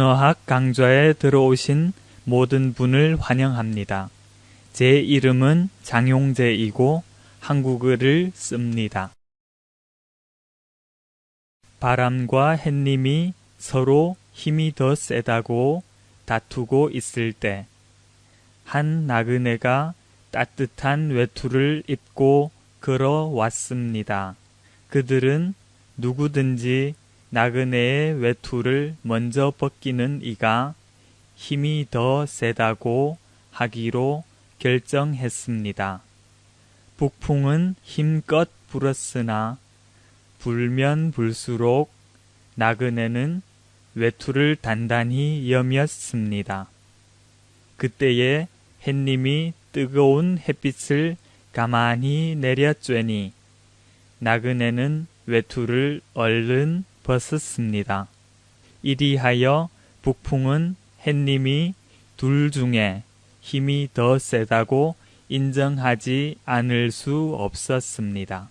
언어학 강좌에 들어오신 모든 분을 환영합니다. 제 이름은 장용재이고 한국어를 씁니다. 바람과 햇님이 서로 힘이 더 세다고 다투고 있을 때, 한 나그네가 따뜻한 외투를 입고 걸어왔습니다. 그들은 누구든지 나그네의 외투를 먼저 벗기는 이가 힘이 더 세다고 하기로 결정했습니다. 북풍은 힘껏 불었으나 불면 불수록 나그네는 외투를 단단히 여몄습니다. 그때에 햇님이 뜨거운 햇빛을 가만히 내려쬐니 나그네는 외투를 얼른 벗었습니다. 이리하여 북풍은 햇님이 둘 중에 힘이 더 세다고 인정하지 않을 수 없었습니다.